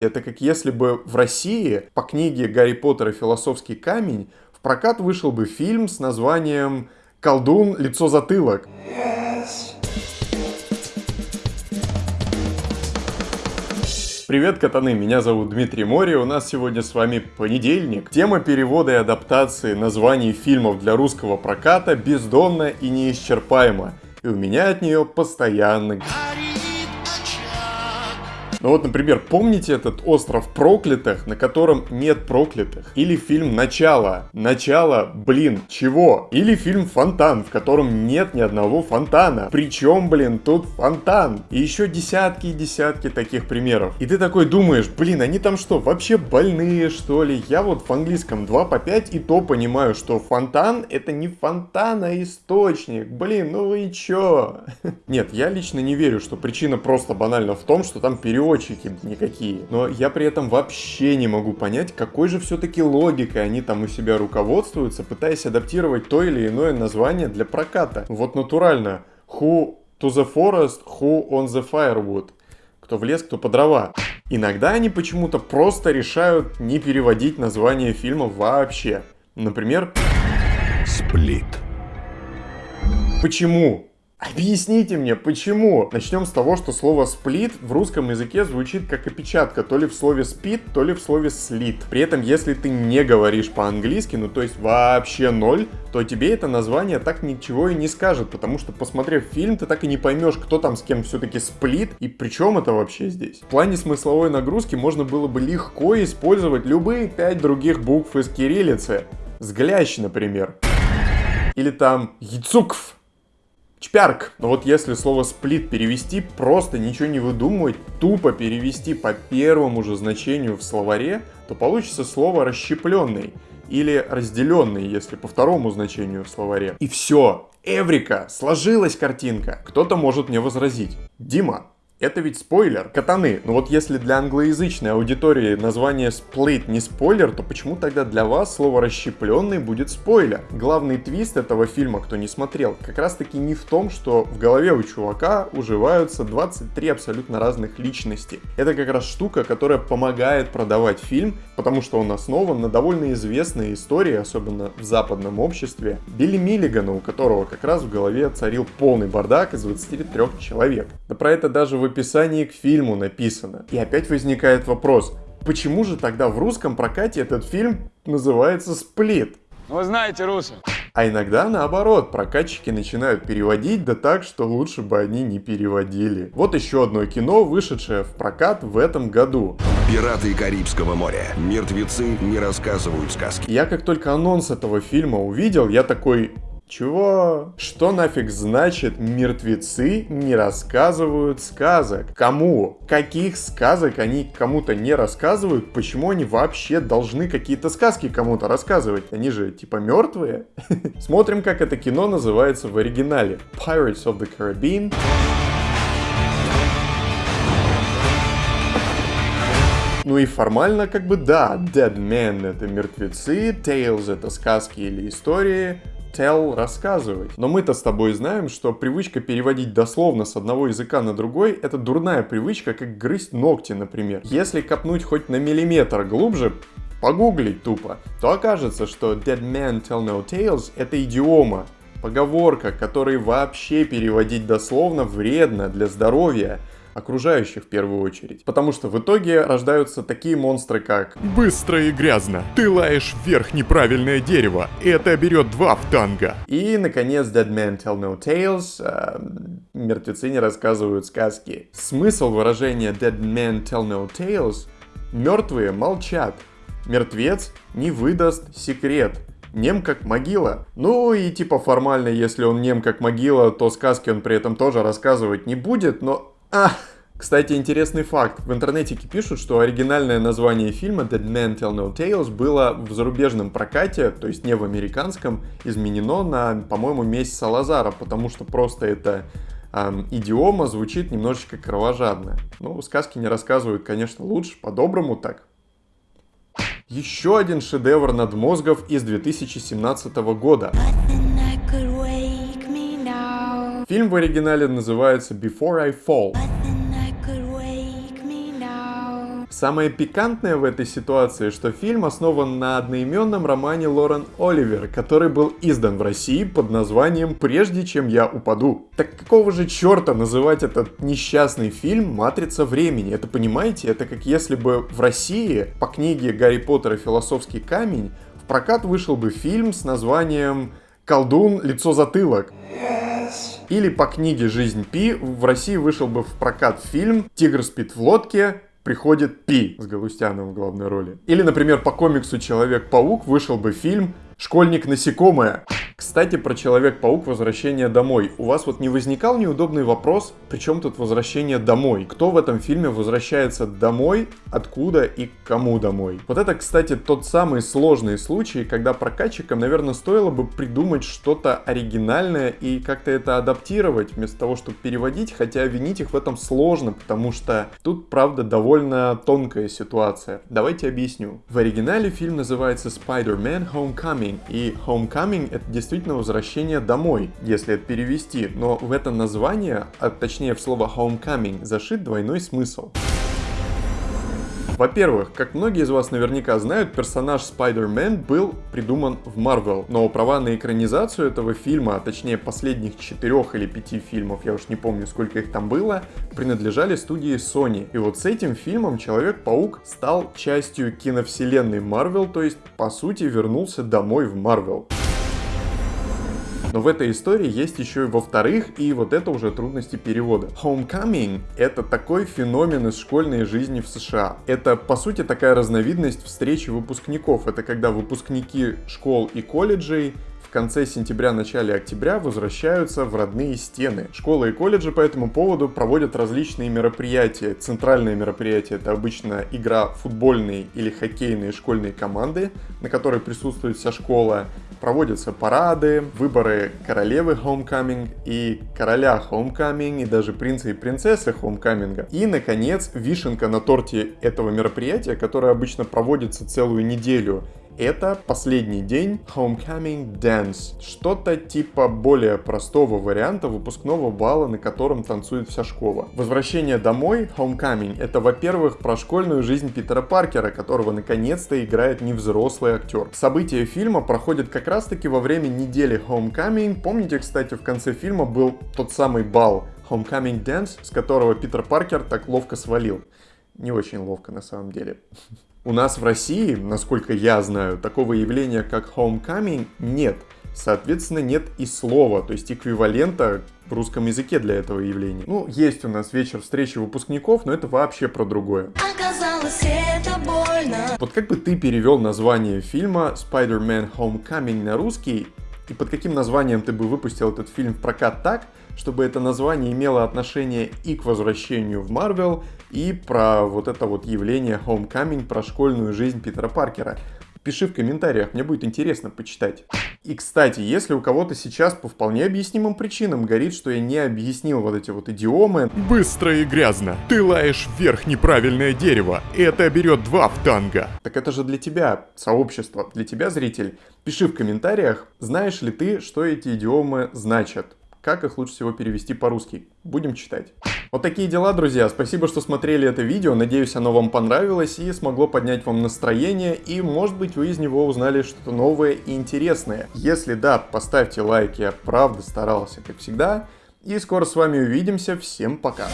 Это как если бы в России по книге «Гарри Поттер и философский камень» в прокат вышел бы фильм с названием «Колдун. Лицо-затылок». Привет, катаны! Меня зовут Дмитрий Мори, у нас сегодня с вами понедельник. Тема перевода и адаптации названий фильмов для русского проката бездонна и неисчерпаема. И у меня от нее постоянно ну вот, например, помните этот остров проклятых, на котором нет проклятых? Или фильм «Начало». Начало, блин, чего? Или фильм «Фонтан», в котором нет ни одного фонтана. Причем, блин, тут фонтан. И еще десятки и десятки таких примеров. И ты такой думаешь, блин, они там что, вообще больные, что ли? Я вот в английском 2 по 5 и то понимаю, что фонтан это не фонтан, а источник. Блин, ну и чё? Нет, я лично не верю, что причина просто банально в том, что там перевод переводчики никакие. Но я при этом вообще не могу понять, какой же все-таки логикой они там у себя руководствуются, пытаясь адаптировать то или иное название для проката. Вот натурально. Who to the forest, who on the firewood. Кто в лес, кто по дрова. Иногда они почему-то просто решают не переводить название фильма вообще. Например... Сплит. Почему? Объясните мне, почему? Начнем с того, что слово сплит в русском языке звучит как опечатка, то ли в слове спит, то ли в слове слит. При этом, если ты не говоришь по-английски, ну то есть вообще ноль, то тебе это название так ничего и не скажет, потому что, посмотрев фильм, ты так и не поймешь, кто там с кем все-таки сплит, и при чем это вообще здесь. В плане смысловой нагрузки можно было бы легко использовать любые пять других букв из кириллицы. Сглящ, например. Или там яцукв Чпярк. Но вот если слово сплит перевести, просто ничего не выдумывать, тупо перевести по первому же значению в словаре, то получится слово расщепленный или разделенный, если по второму значению в словаре. И все. Эврика, сложилась картинка. Кто-то может мне возразить. Дима, это ведь спойлер. Катаны, ну вот если для англоязычной аудитории название Split не спойлер, то почему тогда для вас слово расщепленный будет спойлер? Главный твист этого фильма, кто не смотрел, как раз таки не в том, что в голове у чувака уживаются 23 абсолютно разных личности. Это как раз штука, которая помогает продавать фильм, потому что он основан на довольно известной истории, особенно в западном обществе, Билли Миллигана, у которого как раз в голове царил полный бардак из 23 человек. Да про это даже в описании к фильму написано. И опять возникает вопрос, почему же тогда в русском прокате этот фильм называется «Сплит»? Ну, вы знаете, русы. А иногда наоборот, прокатчики начинают переводить, да так, что лучше бы они не переводили. Вот еще одно кино, вышедшее в прокат в этом году. Пираты Карибского моря. Мертвецы не рассказывают сказки. Я как только анонс этого фильма увидел, я такой, чего? Что нафиг значит мертвецы не рассказывают сказок? Кому? Каких сказок они кому-то не рассказывают? Почему они вообще должны какие-то сказки кому-то рассказывать? Они же типа мертвые? Смотрим, как это кино называется в оригинале. Pirates of the Caribbean. Ну и формально как бы да, Dead Men это мертвецы, Tales это сказки или истории, tell, рассказывать. Но мы-то с тобой знаем, что привычка переводить дословно с одного языка на другой – это дурная привычка, как грызть ногти, например. Если копнуть хоть на миллиметр глубже, погуглить тупо, то окажется, что Dead Man Tell No Tales – это идиома, поговорка, которой вообще переводить дословно вредно для здоровья – окружающих в первую очередь. Потому что в итоге рождаются такие монстры, как «Быстро и грязно! Ты лаешь вверх неправильное дерево! Это берет два в танго!» И, наконец, Dead Men Tell No Tales э, «Мертвецы не рассказывают сказки». Смысл выражения Dead Men Tell No Tales «Мертвые молчат». Мертвец не выдаст секрет. Нем как могила. Ну и типа формально, если он нем как могила, то сказки он при этом тоже рассказывать не будет, но а, кстати, интересный факт. В интернете пишут, что оригинальное название фильма Dead Man Tell No Tales было в зарубежном прокате, то есть не в американском, изменено на, по-моему, месть Салазара, потому что просто это эм, идиома звучит немножечко кровожадно. Ну, сказки не рассказывают, конечно, лучше, по-доброму так. Еще один шедевр надмозгов из 2017 года. Фильм в оригинале называется Before I Fall. Самое пикантное в этой ситуации, что фильм основан на одноименном романе Лорен Оливер, который был издан в России под названием «Прежде чем я упаду». Так какого же черта называть этот несчастный фильм «Матрица времени»? Это понимаете? Это как если бы в России по книге Гарри Поттера «Философский камень» в прокат вышел бы фильм с названием «Колдун. Лицо затылок». Или по книге «Жизнь Пи» в России вышел бы в прокат фильм «Тигр спит в лодке», приходит Пи с Галустяном в главной роли. Или, например, по комиксу Человек-паук вышел бы фильм Школьник насекомое. Кстати, про Человек-паук Возвращение домой. У вас вот не возникал неудобный вопрос, при чем тут возвращение домой? Кто в этом фильме возвращается домой, откуда и кому домой? Вот это, кстати, тот самый сложный случай, когда прокатчикам, наверное, стоило бы придумать что-то оригинальное и как-то это адаптировать, вместо того, чтобы переводить, хотя винить их в этом сложно, потому что тут, правда, довольно тонкая ситуация. Давайте объясню. В оригинале фильм называется Spider-Man Homecoming. И Homecoming это действительно возвращение домой, если это перевести. Но в это название, а точнее в слово Homecoming, зашит двойной смысл. Во-первых, как многие из вас наверняка знают, персонаж Spider-Man был придуман в Marvel, но права на экранизацию этого фильма, а точнее последних четырех или пяти фильмов, я уж не помню сколько их там было, принадлежали студии Sony. И вот с этим фильмом Человек-паук стал частью киновселенной Marvel, то есть по сути вернулся домой в Marvel. Но в этой истории есть еще и во-вторых, и вот это уже трудности перевода. Homecoming — это такой феномен из школьной жизни в США. Это, по сути, такая разновидность встречи выпускников. Это когда выпускники школ и колледжей в конце сентября-начале октября возвращаются в родные стены. Школы и колледжи по этому поводу проводят различные мероприятия. Центральное мероприятие это обычно игра футбольной или хоккейной школьной команды, на которой присутствует вся школа. Проводятся парады, выборы королевы Homecoming и короля Homecoming, и даже принца и принцессы Homecoming. И, наконец, вишенка на торте этого мероприятия, которое обычно проводится целую неделю это последний день Homecoming Dance. Что-то типа более простого варианта выпускного бала, на котором танцует вся школа. Возвращение домой, Homecoming, это, во-первых, про школьную жизнь Питера Паркера, которого наконец-то играет невзрослый актер. События фильма проходят как раз-таки во время недели Homecoming. Помните, кстати, в конце фильма был тот самый бал Homecoming Dance, с которого Питер Паркер так ловко свалил. Не очень ловко на самом деле. У нас в России, насколько я знаю, такого явления, как homecoming, нет. Соответственно, нет и слова, то есть эквивалента в русском языке для этого явления. Ну, есть у нас вечер встречи выпускников, но это вообще про другое. Оказалось, это больно. Вот как бы ты перевел название фильма Spider-Man Homecoming на русский, и под каким названием ты бы выпустил этот фильм в прокат так, чтобы это название имело отношение и к возвращению в Марвел, и про вот это вот явление Homecoming, про школьную жизнь Питера Паркера. Пиши в комментариях, мне будет интересно почитать. И, кстати, если у кого-то сейчас по вполне объяснимым причинам горит, что я не объяснил вот эти вот идиомы... Быстро и грязно. Ты лаешь вверх неправильное дерево. Это берет два в танго. Так это же для тебя, сообщество, для тебя, зритель. Пиши в комментариях, знаешь ли ты, что эти идиомы значат как их лучше всего перевести по-русски. Будем читать. Вот такие дела, друзья. Спасибо, что смотрели это видео. Надеюсь, оно вам понравилось и смогло поднять вам настроение. И, может быть, вы из него узнали что-то новое и интересное. Если да, поставьте лайк. Я правда старался, как всегда. И скоро с вами увидимся. Всем пока.